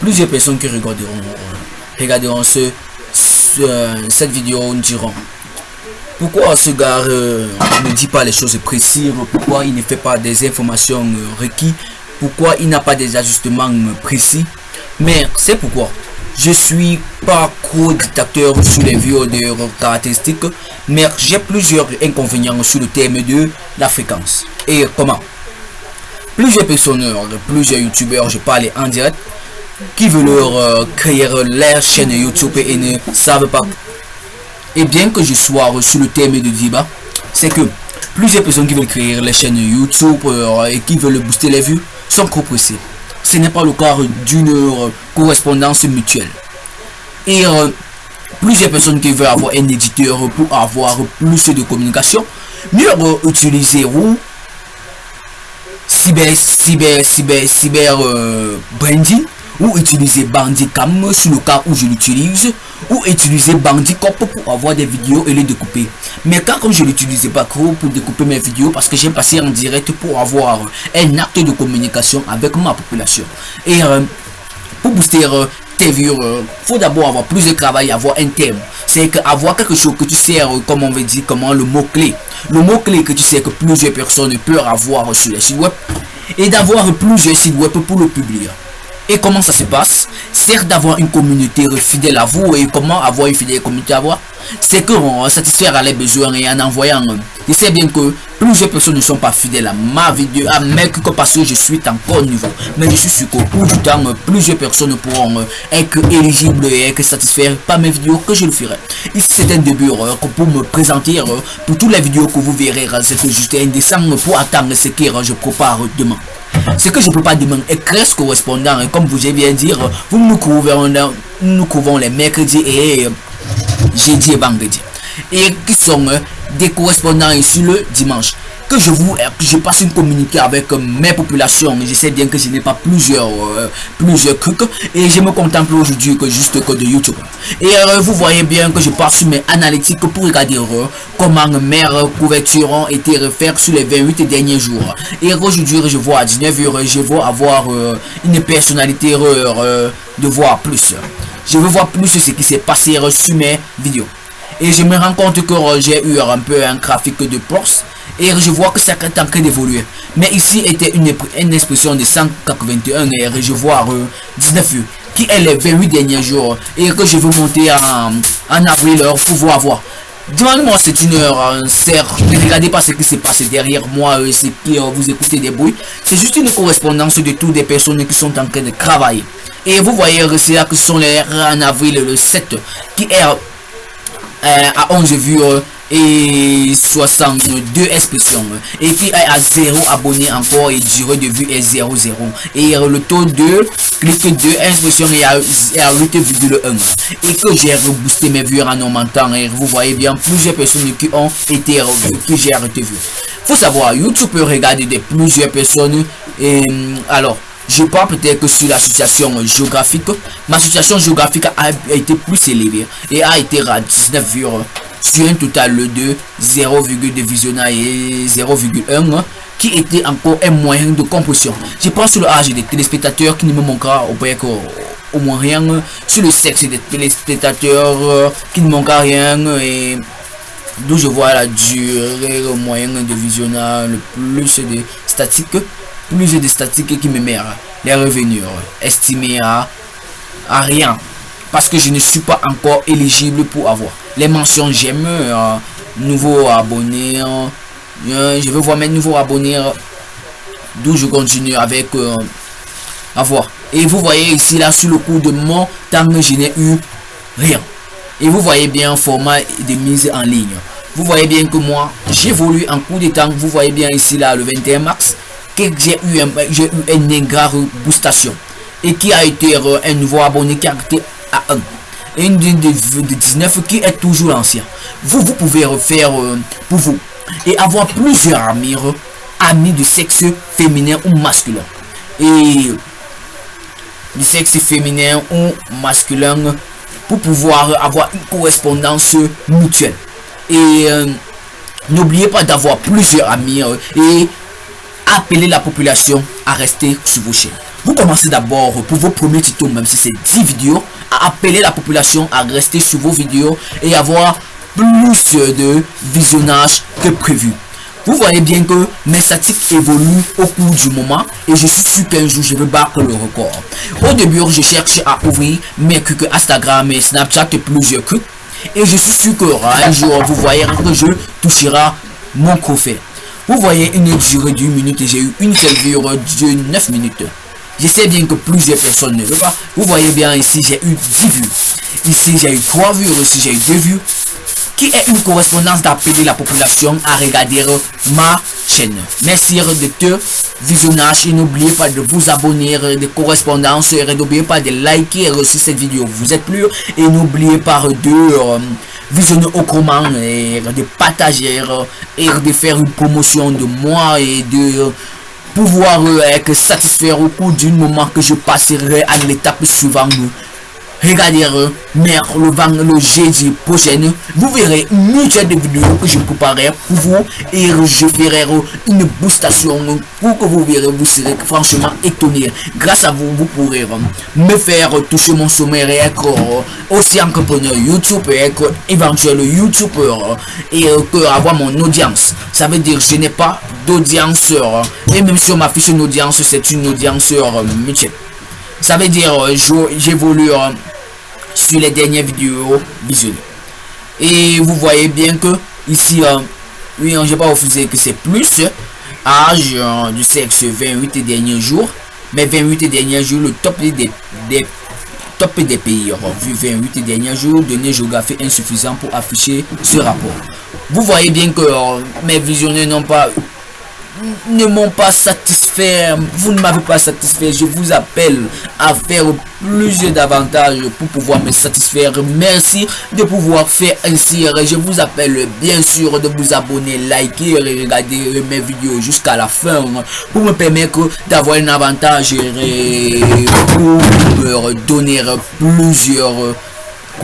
plusieurs personnes qui regarderont, regarderont ce, cette vidéo diront pourquoi ce gars ne dit pas les choses précises, pourquoi il ne fait pas des informations requises, pourquoi il n'a pas des ajustements précis. Mais c'est pourquoi je suis pas trop dictateur sur les vidéos de caractéristiques, mais j'ai plusieurs inconvénients sur le thème de la fréquence. Et comment? Plusieurs personnes, plusieurs youtubeurs, je parle en direct, qui veulent leur créer leur chaîne YouTube et ne savent pas? Et bien que je sois sur le thème de débat, c'est que plusieurs personnes qui veulent créer les chaînes YouTube euh, et qui veulent booster les vues sont trop pressées ce n'est pas le cas d'une euh, correspondance mutuelle. Et euh, plusieurs personnes qui veulent avoir un éditeur pour avoir plus de communication, mieux utiliser ou cyber, cyber, cyber, cyber euh, branding ou utiliser Bandicam sur le cas où je l'utilise ou utiliser Bandicop pour avoir des vidéos et les découper. Mais quand comme je l'utilisais pas trop pour découper mes vidéos parce que j'ai passé en direct pour avoir un acte de communication avec ma population. Et euh, pour booster euh, tes vues euh, faut d'abord avoir plus de travail avoir un thème. C'est avoir quelque chose que tu sais comme on veut dire comment le mot clé le mot clé que tu sais que plusieurs personnes peuvent avoir sur les sites web. Et d'avoir plusieurs sites web pour le publier et comment ça se passe? Certes d'avoir une communauté fidèle à vous et comment avoir une fidèle communauté à vous? C'est que satisfaire les besoins et en envoyant. Je sais bien que plusieurs personnes ne sont pas fidèles à ma vidéo, à mes parce que je suis encore nouveau. Mais je suis sûr qu'au bout du temps, plusieurs personnes pourront être éligibles et être satisfaits par mes vidéos que je le ferai. Ici c'est un début pour me présenter pour toutes les vidéos que vous verrez. C'est juste dessin pour attendre ce que je prépare demain. Ce que je peux pas demander est presque correspondant. Et comme vous avez bien dire, vous nous couvrons, nous couvrons les mercredis et jeudi et vendredi. Et qui sont des correspondants ici le dimanche. Que je vous je passe une communiquer avec mes populations je sais bien que je n'ai pas plusieurs euh, plusieurs trucs. Et je me contemple aujourd'hui que juste que de youtube. Et euh, vous voyez bien que je passe sur mes analytiques pour regarder euh, comment mes couvertures ont été refaires sur les 28 derniers jours. Et aujourd'hui je vois à 19h je vais avoir une personnalité de voir plus. Je veux voir plus ce qui s'est passé sur mes vidéos et je me rends compte que j'ai eu un peu un graphique de force et je vois que ça est en train d'évoluer mais ici était une, une, expression de 181 et je vois 19 qui est les 28 derniers jours et que je veux monter en, en avril pour pouvoir voir Demande-moi c'est une heure, ne regardez pas ce qui s'est passé derrière moi, euh, c'est qui vous écoutez des bruits. C'est juste une correspondance de toutes les personnes qui sont en train de travailler. Et vous voyez, c'est là que sont les en avril le 7, qui est euh, à 11 vues et 62 expressions. Et puis à 0 abonnés encore et durée de vue est 0 0 et le taux de clic de expression est à, 8,1 et que j'ai reboosté mes vues en augmentant et vous voyez bien plusieurs personnes qui ont été que j'ai arrêté vu faut savoir youtube peut regarder de plusieurs personnes et alors je parle peut-être que sur la situation géographique ma situation géographique a été plus élevée et a été à 19 vues sur un total de 0,2 visionnage et 0,1 qui était encore un moyen de compression. Je pense sur l'âge des téléspectateurs qui ne me manquera au, au moins rien, sur le sexe des téléspectateurs qui ne manquera rien et d'où je vois la durée moyenne de visionnage, le plus de statistiques, plus de statistiques qui me mettent les revenus estimés à, à rien. Parce que je ne suis pas encore éligible pour avoir. Les mentions j'aime euh, nouveau abonné euh, je veux voir mes nouveaux abonnés euh, d'où je continue avec avoir. Et vous voyez ici là sur le coup de mon temps je n'ai eu rien. Et vous voyez bien format de mise en ligne. Vous voyez bien que moi j'évolue en cours de temps. Vous voyez bien ici là le 21 mars j'ai eu un j'ai eu une égard boostation et qui a été un nouveau abonné qui a été à 1 une de, de, 19 qui est toujours ancien. Vous vous pouvez refaire euh, pour vous et avoir plusieurs amis amis de sexe féminin ou masculin. Et du sexe féminin ou masculin pour pouvoir avoir une correspondance mutuelle. Et euh, n'oubliez pas d'avoir plusieurs amis euh, et appeler la population à rester sur vos chaînes vous commencez d'abord pour vos premiers tutos, même si c'est 10 vidéos, à appeler la population à rester sur vos vidéos et avoir plus de visionnage que prévu. Vous voyez bien que mes statistiques évoluent au cours du moment et je suis sûr qu'un jour je vais battre le record. Au début, je cherche à ouvrir mes trucs Instagram et Snapchat et plusieurs trucs. Et je suis sûr que un jour, vous voyez que je touchera mon trophée. Vous voyez une durée d'une minute et j'ai eu une seule vue de 9 minutes. Je sais bien que plusieurs personnes ne veulent pas. Vous voyez bien ici, j'ai eu 10 vues. Ici, j'ai eu 3 vues. Ici, j'ai eu 2 vues. Qui est une correspondance d'appeler la population à regarder ma chaîne? Merci de te visionnage et n'oubliez pas de vous abonner de correspondances et n'oubliez pas de liker aussi cette vidéo. Vous êtes plus et n'oubliez pas de visionner au comment et de partager et de faire une promotion de moi et de pouvoir être satisfait au cours du moment que je passerai à l'étape suivante regardez mais le le jeudi prochain. Vous verrez une de vidéos que je préparerai pour vous et je ferai une boostation pour que vous verrez vous serez franchement étonné. Grâce à vous vous pourrez me faire toucher mon sommet et être aussi entrepreneur youtube et être éventuel youtubeur et que avoir mon audience. Ça veut dire je n'ai pas d'audience et même si on m'affiche une audience c'est une audience mutuelle ça veut dire j'évolue sur les dernières vidéos visionnées. Et vous voyez bien que ici, euh, oui, je pas refusé que c'est plus âge euh, du sexe 28 derniers jours. Mais 28 derniers jours, le top des, des top des pays. Vu 28 derniers jours, données géographie insuffisant pour afficher ce rapport. Vous voyez bien que euh, mes visionnaires n'ont pas ne m'ont pas satisfait, vous ne m'avez pas satisfait, je vous appelle à faire plusieurs davantage pour pouvoir me satisfaire. Merci de pouvoir faire ainsi. Je vous appelle bien sûr de vous abonner, liker et regarder mes vidéos jusqu'à la fin pour me permettre d'avoir un avantage et pour me donner plusieurs